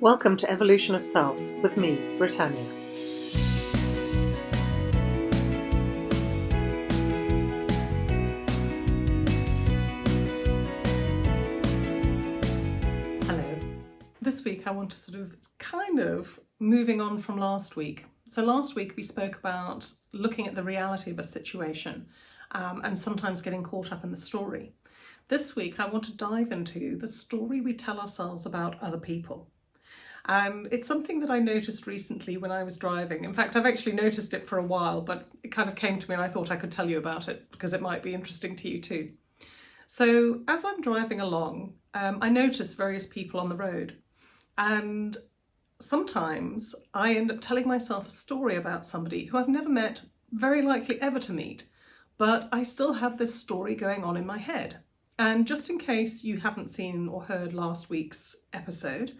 Welcome to Evolution of Self with me, Britannia. Hello. This week I want to sort of, it's kind of moving on from last week. So last week we spoke about looking at the reality of a situation um, and sometimes getting caught up in the story. This week I want to dive into the story we tell ourselves about other people. And it's something that I noticed recently when I was driving. In fact, I've actually noticed it for a while, but it kind of came to me and I thought I could tell you about it because it might be interesting to you too. So as I'm driving along, um, I notice various people on the road and sometimes I end up telling myself a story about somebody who I've never met, very likely ever to meet, but I still have this story going on in my head. And just in case you haven't seen or heard last week's episode,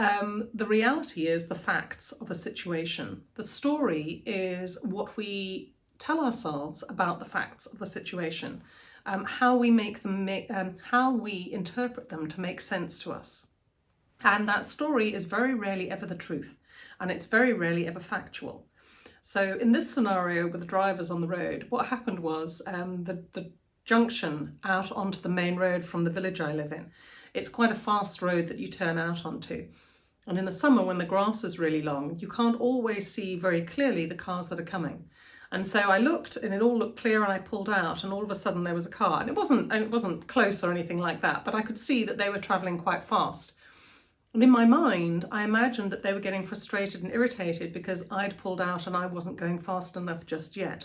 um, the reality is the facts of a situation. The story is what we tell ourselves about the facts of the situation, um, how we make them, um, how we interpret them to make sense to us. And that story is very rarely ever the truth, and it's very rarely ever factual. So in this scenario with the drivers on the road, what happened was um, the, the junction out onto the main road from the village I live in. It's quite a fast road that you turn out onto. And in the summer, when the grass is really long, you can't always see very clearly the cars that are coming. And so I looked and it all looked clear and I pulled out and all of a sudden there was a car and it wasn't, and it wasn't close or anything like that, but I could see that they were traveling quite fast. And in my mind, I imagined that they were getting frustrated and irritated because I'd pulled out and I wasn't going fast enough just yet.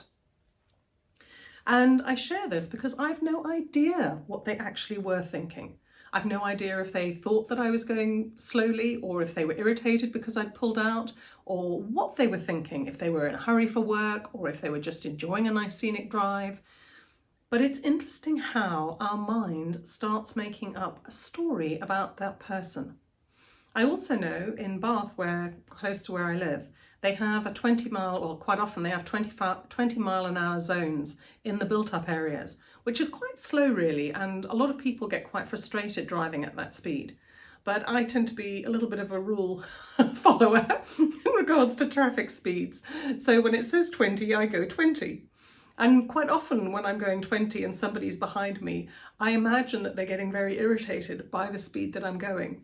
And I share this because I've no idea what they actually were thinking. I've no idea if they thought that I was going slowly or if they were irritated because I'd pulled out or what they were thinking, if they were in a hurry for work or if they were just enjoying a nice scenic drive. But it's interesting how our mind starts making up a story about that person. I also know in Bath, where close to where I live, they have a 20 mile, or quite often they have 20, 20 mile an hour zones in the built up areas, which is quite slow really. And a lot of people get quite frustrated driving at that speed. But I tend to be a little bit of a rule follower in regards to traffic speeds. So when it says 20, I go 20. And quite often when I'm going 20 and somebody's behind me, I imagine that they're getting very irritated by the speed that I'm going.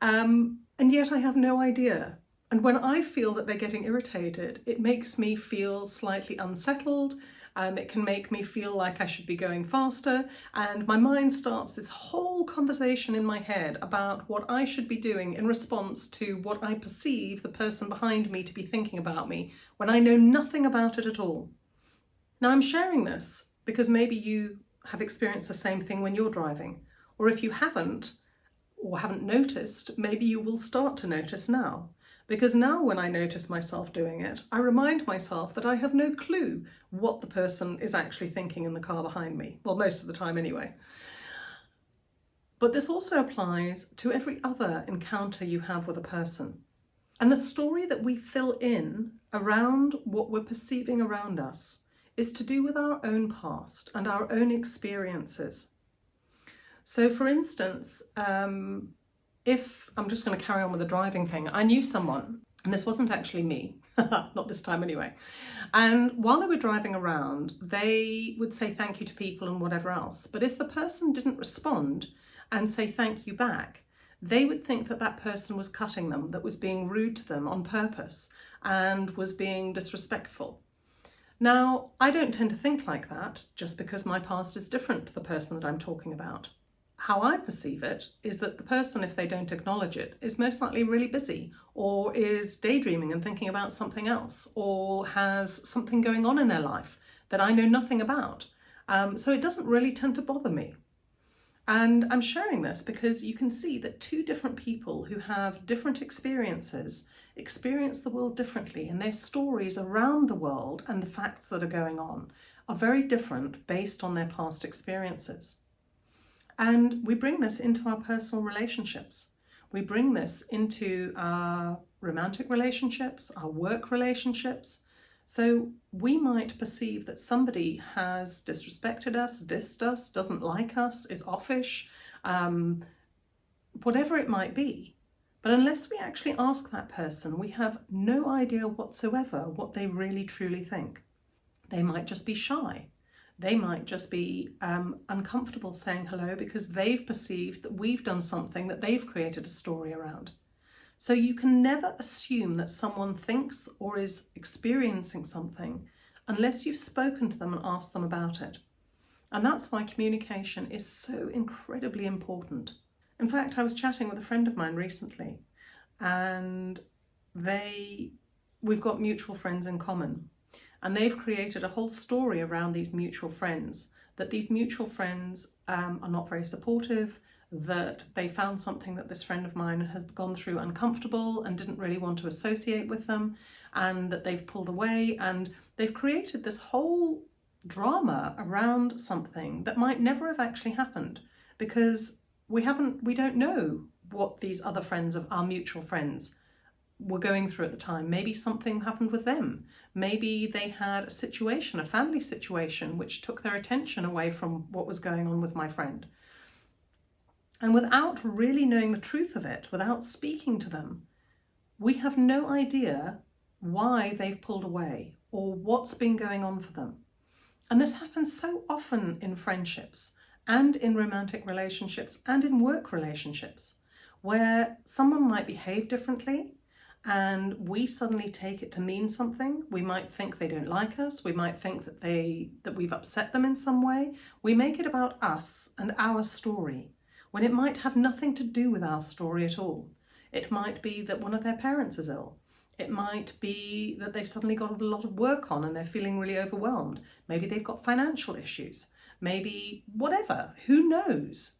Um, and yet I have no idea. And when I feel that they're getting irritated, it makes me feel slightly unsettled. Um, it can make me feel like I should be going faster. And my mind starts this whole conversation in my head about what I should be doing in response to what I perceive the person behind me to be thinking about me when I know nothing about it at all. Now I'm sharing this because maybe you have experienced the same thing when you're driving. Or if you haven't, or haven't noticed, maybe you will start to notice now. Because now when I notice myself doing it, I remind myself that I have no clue what the person is actually thinking in the car behind me. Well, most of the time anyway. But this also applies to every other encounter you have with a person. And the story that we fill in around what we're perceiving around us is to do with our own past and our own experiences. So for instance, um, if I'm just going to carry on with the driving thing, I knew someone, and this wasn't actually me, not this time anyway. And while they were driving around, they would say thank you to people and whatever else. But if the person didn't respond and say thank you back, they would think that that person was cutting them, that was being rude to them on purpose and was being disrespectful. Now, I don't tend to think like that just because my past is different to the person that I'm talking about how I perceive it is that the person, if they don't acknowledge it, is most likely really busy or is daydreaming and thinking about something else or has something going on in their life that I know nothing about. Um, so it doesn't really tend to bother me. And I'm sharing this because you can see that two different people who have different experiences experience the world differently and their stories around the world and the facts that are going on are very different based on their past experiences. And we bring this into our personal relationships. We bring this into our romantic relationships, our work relationships. So we might perceive that somebody has disrespected us, dissed us, doesn't like us, is offish, um, whatever it might be. But unless we actually ask that person, we have no idea whatsoever what they really truly think. They might just be shy. They might just be um, uncomfortable saying hello because they've perceived that we've done something that they've created a story around. So you can never assume that someone thinks or is experiencing something unless you've spoken to them and asked them about it. And that's why communication is so incredibly important. In fact, I was chatting with a friend of mine recently and they we've got mutual friends in common and they've created a whole story around these mutual friends that these mutual friends um, are not very supportive that they found something that this friend of mine has gone through uncomfortable and didn't really want to associate with them and that they've pulled away and they've created this whole drama around something that might never have actually happened because we haven't we don't know what these other friends of our mutual friends were going through at the time. Maybe something happened with them. Maybe they had a situation, a family situation, which took their attention away from what was going on with my friend. And without really knowing the truth of it, without speaking to them, we have no idea why they've pulled away or what's been going on for them. And this happens so often in friendships and in romantic relationships and in work relationships where someone might behave differently and we suddenly take it to mean something. We might think they don't like us. We might think that they that we've upset them in some way. We make it about us and our story when it might have nothing to do with our story at all. It might be that one of their parents is ill. It might be that they've suddenly got a lot of work on and they're feeling really overwhelmed. Maybe they've got financial issues. Maybe whatever, who knows?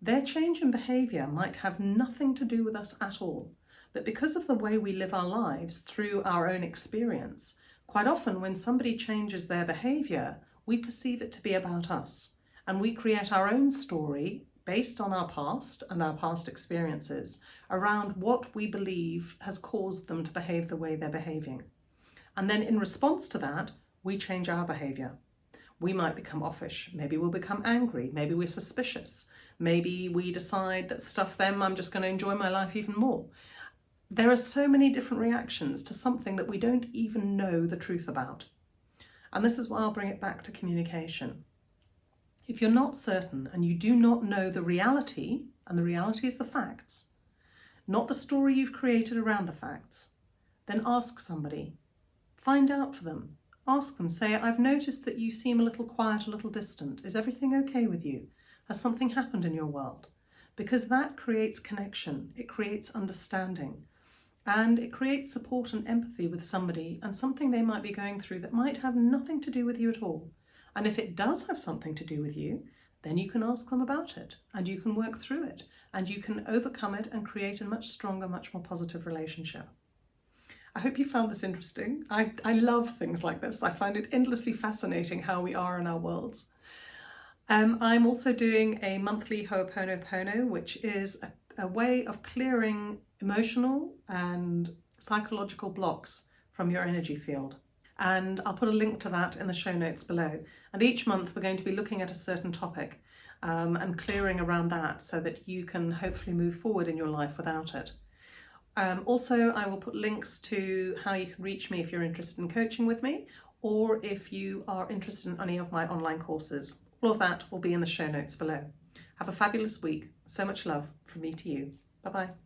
Their change in behaviour might have nothing to do with us at all. But because of the way we live our lives through our own experience, quite often when somebody changes their behaviour, we perceive it to be about us. And we create our own story based on our past and our past experiences around what we believe has caused them to behave the way they're behaving. And then in response to that, we change our behaviour. We might become offish, maybe we'll become angry, maybe we're suspicious, maybe we decide that stuff them, I'm just going to enjoy my life even more. There are so many different reactions to something that we don't even know the truth about. And this is why I'll bring it back to communication. If you're not certain and you do not know the reality, and the reality is the facts, not the story you've created around the facts, then ask somebody. Find out for them. Ask them, say, I've noticed that you seem a little quiet, a little distant. Is everything okay with you? Has something happened in your world? Because that creates connection, it creates understanding and it creates support and empathy with somebody and something they might be going through that might have nothing to do with you at all. And if it does have something to do with you, then you can ask them about it and you can work through it and you can overcome it and create a much stronger, much more positive relationship. I hope you found this interesting. I, I love things like this. I find it endlessly fascinating how we are in our worlds. Um, I'm also doing a monthly Ho'oponopono, which is a, a way of clearing emotional and psychological blocks from your energy field. And I'll put a link to that in the show notes below. And each month we're going to be looking at a certain topic um, and clearing around that so that you can hopefully move forward in your life without it. Um, also, I will put links to how you can reach me if you're interested in coaching with me or if you are interested in any of my online courses. All of that will be in the show notes below. Have a fabulous week. So much love from me to you. Bye-bye.